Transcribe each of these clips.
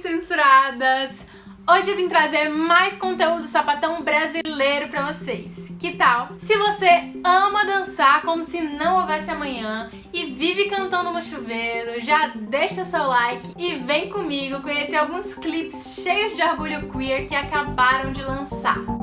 censuradas! Hoje eu vim trazer mais conteúdo sapatão brasileiro pra vocês. Que tal? Se você ama dançar como se não houvesse amanhã e vive cantando no chuveiro, já deixa o seu like e vem comigo conhecer alguns clipes cheios de orgulho queer que acabaram de lançar.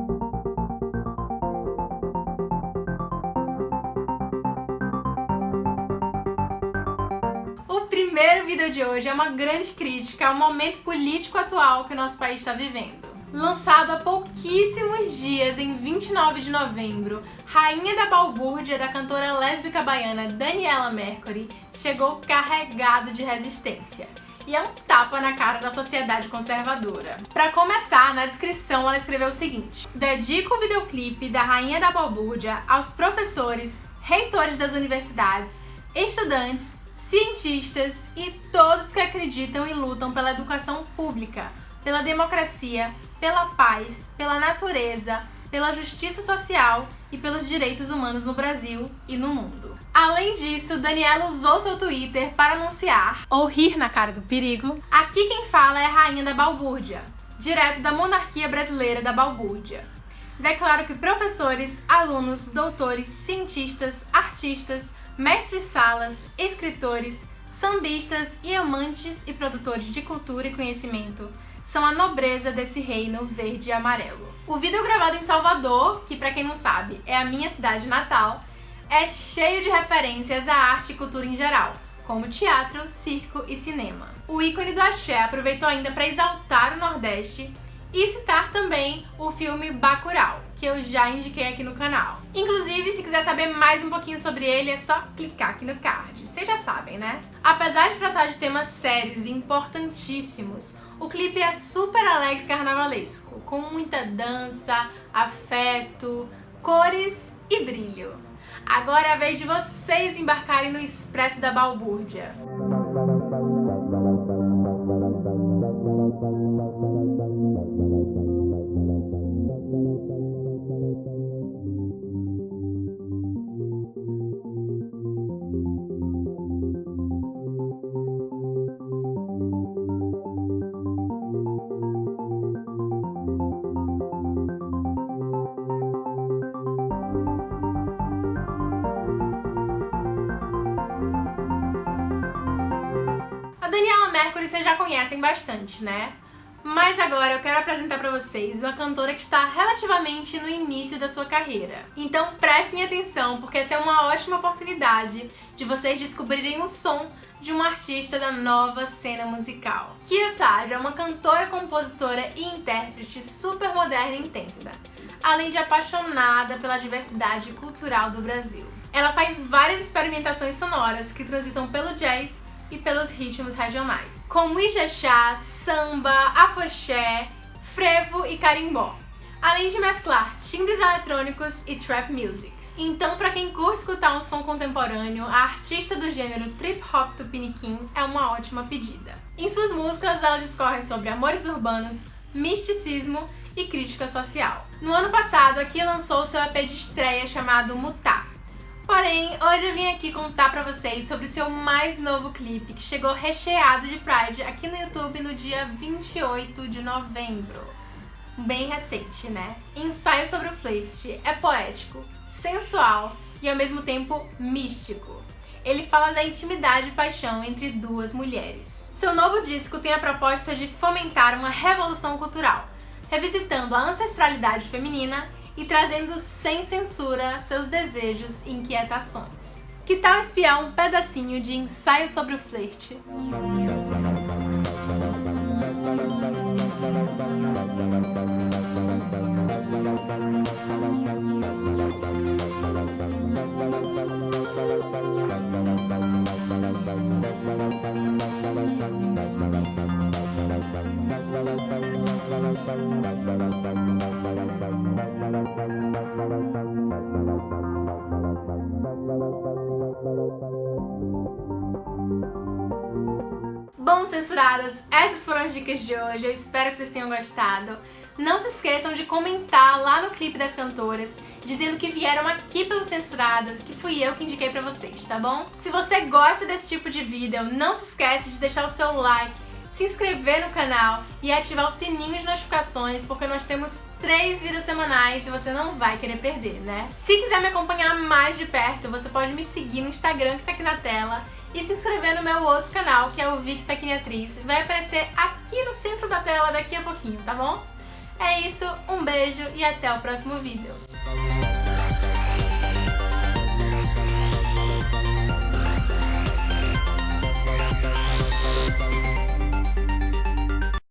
Primeiro vídeo de hoje é uma grande crítica ao momento político atual que o nosso país está vivendo. Lançado há pouquíssimos dias, em 29 de novembro, Rainha da Balbúrdia da cantora lésbica baiana Daniela Mercury chegou carregado de resistência e é um tapa na cara da sociedade conservadora. Para começar, na descrição ela escreveu o seguinte: Dedico o videoclipe da Rainha da Balbúrdia aos professores, reitores das universidades, estudantes cientistas e todos que acreditam e lutam pela educação pública, pela democracia, pela paz, pela natureza, pela justiça social e pelos direitos humanos no Brasil e no mundo. Além disso, Daniela usou seu Twitter para anunciar, ou rir na cara do perigo, aqui quem fala é a rainha da balbúrdia, direto da monarquia brasileira da balbúrdia. Declaro que professores, alunos, doutores, cientistas, artistas, mestres-salas, escritores, sambistas e amantes e produtores de cultura e conhecimento são a nobreza desse reino verde e amarelo. O vídeo gravado em Salvador, que para quem não sabe é a minha cidade natal, é cheio de referências à arte e cultura em geral, como teatro, circo e cinema. O ícone do axé aproveitou ainda para exaltar o Nordeste e citar também o filme Bacurau, que eu já indiquei aqui no canal. Inclusive, se quiser saber mais um pouquinho sobre ele, é só clicar aqui no card. Vocês já sabem, né? Apesar de tratar de temas sérios e importantíssimos, o clipe é super alegre e carnavalesco, com muita dança, afeto, cores e brilho. Agora é a vez de vocês embarcarem no Expresso da Balbúrdia. Mercury vocês já conhecem bastante, né? Mas agora eu quero apresentar para vocês uma cantora que está relativamente no início da sua carreira. Então prestem atenção, porque essa é uma ótima oportunidade de vocês descobrirem o som de uma artista da nova cena musical. Kia Sage é uma cantora, compositora e intérprete super moderna e intensa, além de apaixonada pela diversidade cultural do Brasil. Ela faz várias experimentações sonoras que transitam pelo jazz e pelos ritmos regionais, como Ijexá, samba, afoxé, frevo e carimbó, além de mesclar timbres eletrônicos e trap music. Então, para quem curte escutar um som contemporâneo, a artista do gênero trip hop tupiniquim é uma ótima pedida. Em suas músicas, ela discorre sobre amores urbanos, misticismo e crítica social. No ano passado, aqui lançou seu EP de estreia chamado Mutar, Porém, hoje eu vim aqui contar pra vocês sobre o seu mais novo clipe, que chegou recheado de Pride aqui no YouTube no dia 28 de novembro. Bem recente, né? Ensaio sobre o flerte é poético, sensual e ao mesmo tempo místico. Ele fala da intimidade e paixão entre duas mulheres. Seu novo disco tem a proposta de fomentar uma revolução cultural, revisitando a ancestralidade feminina e trazendo sem censura seus desejos e inquietações. Que tal espiar um pedacinho de ensaio sobre o flerte? Bom, censuradas, essas foram as dicas de hoje, eu espero que vocês tenham gostado. Não se esqueçam de comentar lá no clipe das cantoras, dizendo que vieram aqui pelos Censuradas, que fui eu que indiquei pra vocês, tá bom? Se você gosta desse tipo de vídeo, não se esquece de deixar o seu like, se inscrever no canal e ativar o sininho de notificações, porque nós temos três vídeos semanais e você não vai querer perder, né? Se quiser me acompanhar mais de perto, você pode me seguir no Instagram que tá aqui na tela e se inscrever no meu outro canal, que é o Vic Pequeniatriz. Vai aparecer aqui no centro da tela daqui a pouquinho, tá bom? É isso, um beijo e até o próximo vídeo.